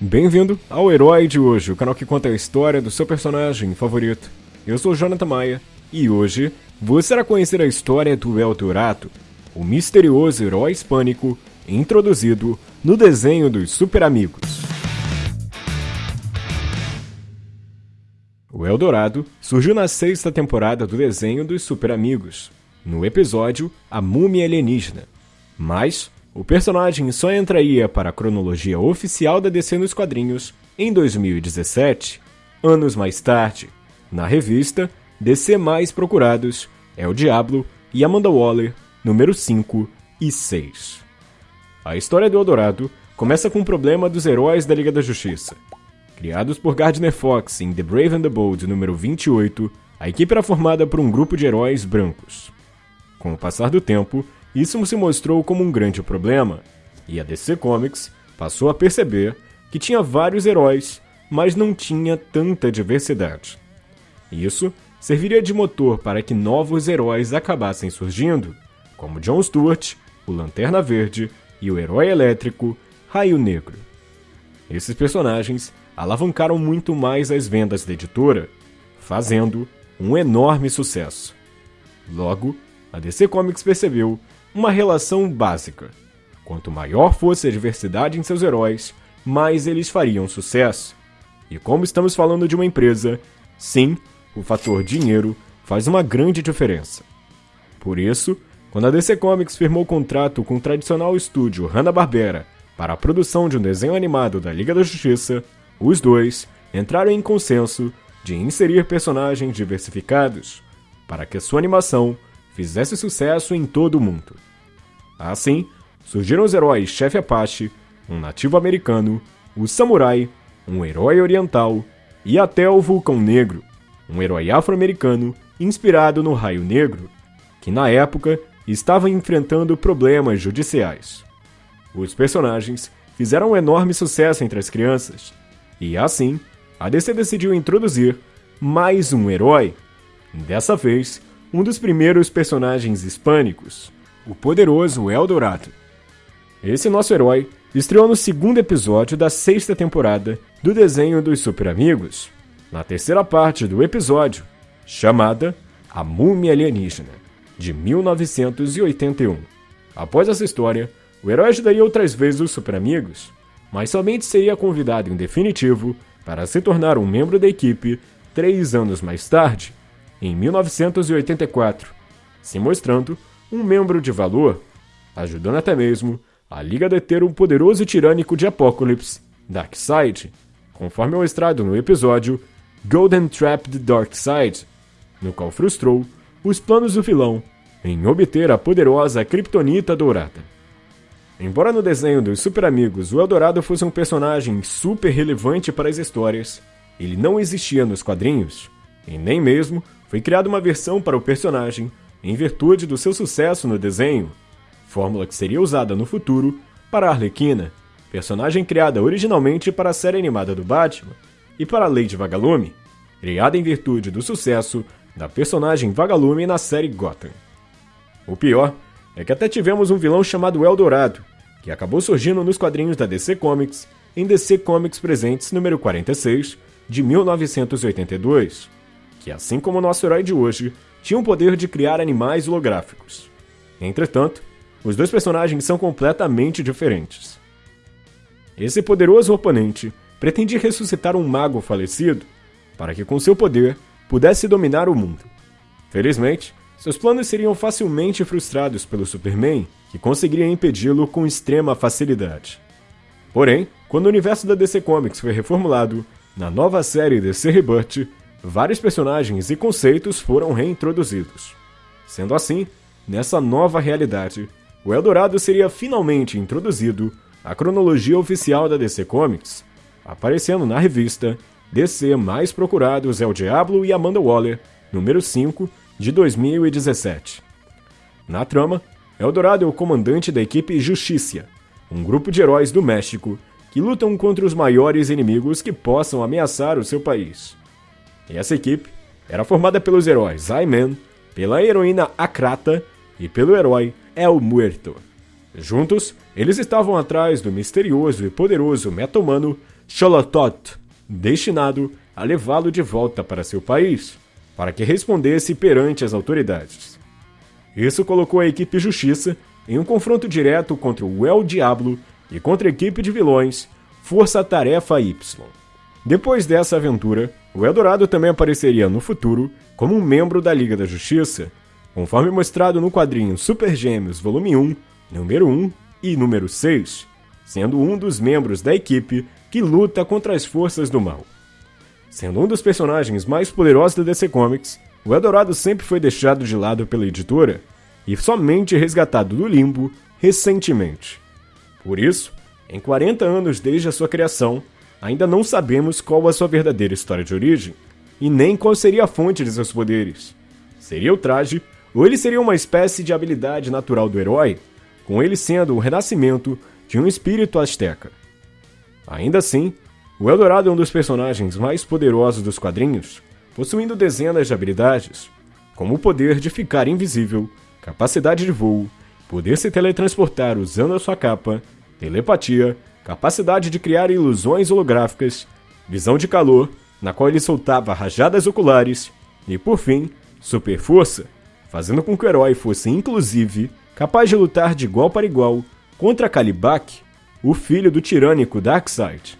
Bem-vindo ao Herói de Hoje, o canal que conta a história do seu personagem favorito. Eu sou Jonathan Maia e hoje você irá conhecer a história do Eldorado, o misterioso herói hispânico introduzido no desenho dos Super Amigos. O Eldorado surgiu na sexta temporada do desenho dos Super Amigos, no episódio A Múmia Alienígena. Mas o personagem só entraria para a cronologia oficial da DC nos quadrinhos em 2017, anos mais tarde, na revista DC Mais Procurados é o Diablo e Amanda Waller, número 5 e 6. A história do Eldorado começa com o problema dos heróis da Liga da Justiça. Criados por Gardner Fox em The Brave and the Bold número 28, a equipe era formada por um grupo de heróis brancos. Com o passar do tempo, isso se mostrou como um grande problema, e a DC Comics passou a perceber que tinha vários heróis, mas não tinha tanta diversidade. Isso serviria de motor para que novos heróis acabassem surgindo, como John Stewart, o Lanterna Verde e o herói elétrico Raio Negro. Esses personagens alavancaram muito mais as vendas da editora, fazendo um enorme sucesso. Logo, a DC Comics percebeu uma relação básica. Quanto maior fosse a diversidade em seus heróis, mais eles fariam sucesso. E como estamos falando de uma empresa, sim, o fator dinheiro faz uma grande diferença. Por isso, quando a DC Comics firmou contrato com o tradicional estúdio Hanna-Barbera para a produção de um desenho animado da Liga da Justiça, os dois entraram em consenso de inserir personagens diversificados para que sua animação fizesse sucesso em todo o mundo. Assim, surgiram os heróis Chefe Apache, um nativo americano, o samurai, um herói oriental e até o Vulcão Negro, um herói afro-americano inspirado no Raio Negro, que na época estava enfrentando problemas judiciais. Os personagens fizeram um enorme sucesso entre as crianças, e assim, a DC decidiu introduzir mais um herói, dessa vez um dos primeiros personagens hispânicos, o poderoso Eldorado. Esse nosso herói estreou no segundo episódio da sexta temporada do desenho dos Super Amigos, na terceira parte do episódio, chamada A Múmia Alienígena, de 1981. Após essa história, o herói ajudaria outras vezes os Super Amigos, mas somente seria convidado em definitivo para se tornar um membro da equipe três anos mais tarde, em 1984, se mostrando um membro de valor, ajudando até mesmo a Liga a deter um poderoso tirânico de Apocalipse, Darkseid, conforme mostrado no episódio Golden Trap the Dark Side, no qual frustrou os planos do vilão em obter a poderosa Kryptonita Dourada. Embora no desenho dos Super Amigos o Eldorado fosse um personagem super relevante para as histórias, ele não existia nos quadrinhos, e nem mesmo foi criada uma versão para o personagem em virtude do seu sucesso no desenho, fórmula que seria usada no futuro para Arlequina, personagem criada originalmente para a série animada do Batman, e para Lady Vagalume, criada em virtude do sucesso da personagem Vagalume na série Gotham. O pior é que até tivemos um vilão chamado Eldorado, que acabou surgindo nos quadrinhos da DC Comics em DC Comics Presentes número 46 de 1982 que, assim como nosso herói de hoje, tinha o poder de criar animais holográficos. Entretanto, os dois personagens são completamente diferentes. Esse poderoso oponente pretendia ressuscitar um mago falecido para que, com seu poder, pudesse dominar o mundo. Felizmente, seus planos seriam facilmente frustrados pelo Superman, que conseguiria impedi-lo com extrema facilidade. Porém, quando o universo da DC Comics foi reformulado, na nova série DC Rebirth, vários personagens e conceitos foram reintroduzidos. Sendo assim, nessa nova realidade, o Eldorado seria finalmente introduzido à cronologia oficial da DC Comics, aparecendo na revista DC Mais Procurados é o Diablo e Amanda Waller, número 5, de 2017. Na trama, Eldorado é o comandante da equipe Justiça, um grupo de heróis do México que lutam contra os maiores inimigos que possam ameaçar o seu país. Essa equipe era formada pelos heróis I-Man, pela heroína Akrata e pelo herói El Muerto. Juntos, eles estavam atrás do misterioso e poderoso meta-humano Xolotot, destinado a levá-lo de volta para seu país, para que respondesse perante as autoridades. Isso colocou a equipe Justiça em um confronto direto contra o El Diablo e contra a equipe de vilões Força Tarefa Y. Depois dessa aventura, o Eldorado também apareceria no futuro como um membro da Liga da Justiça, conforme mostrado no quadrinho Super Gêmeos Volume 1, número 1 e número 6, sendo um dos membros da equipe que luta contra as forças do mal. Sendo um dos personagens mais poderosos da DC Comics, o Eldorado sempre foi deixado de lado pela editora e somente resgatado do limbo recentemente. Por isso, em 40 anos desde a sua criação, ainda não sabemos qual a sua verdadeira história de origem e nem qual seria a fonte de seus poderes. Seria o traje, ou ele seria uma espécie de habilidade natural do herói, com ele sendo o renascimento de um espírito azteca. Ainda assim, o Eldorado é um dos personagens mais poderosos dos quadrinhos, possuindo dezenas de habilidades, como o poder de ficar invisível, capacidade de voo, poder se teletransportar usando a sua capa, telepatia, capacidade de criar ilusões holográficas, visão de calor, na qual ele soltava rajadas oculares, e por fim, super força, fazendo com que o herói fosse inclusive capaz de lutar de igual para igual contra Kalibak, o filho do tirânico Darkseid.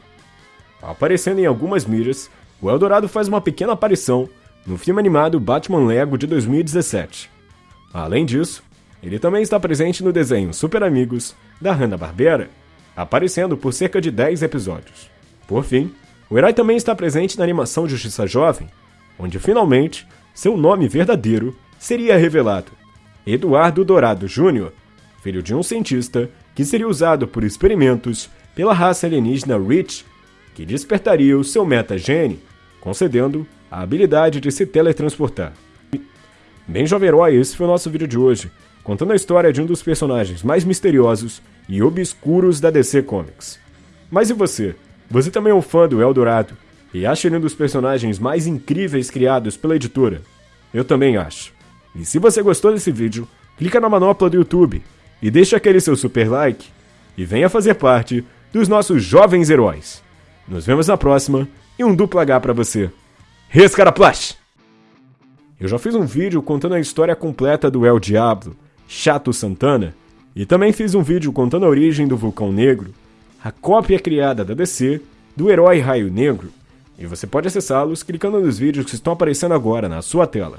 Aparecendo em algumas mídias, o Eldorado faz uma pequena aparição no filme animado Batman Lego de 2017. Além disso, ele também está presente no desenho Super Amigos da Hanna-Barbera, aparecendo por cerca de 10 episódios. Por fim, o herói também está presente na animação Justiça Jovem, onde finalmente seu nome verdadeiro seria revelado: Eduardo Dourado Jr., filho de um cientista que seria usado por experimentos pela raça alienígena Rich que despertaria o seu metagene, concedendo a habilidade de se teletransportar. Bem, jovem herói, esse foi o nosso vídeo de hoje, contando a história de um dos personagens mais misteriosos e obscuros da DC Comics. Mas e você? Você também é um fã do Eldorado e acha ele um dos personagens mais incríveis criados pela editora? Eu também acho. E se você gostou desse vídeo, clica na manopla do YouTube e deixa aquele seu super like e venha fazer parte dos nossos jovens heróis. Nos vemos na próxima e um duplo H pra você. Rescaraplash! Eu já fiz um vídeo contando a história completa do El Diablo, Chato Santana, e também fiz um vídeo contando a origem do Vulcão Negro, a cópia criada da DC do herói Raio Negro, e você pode acessá-los clicando nos vídeos que estão aparecendo agora na sua tela.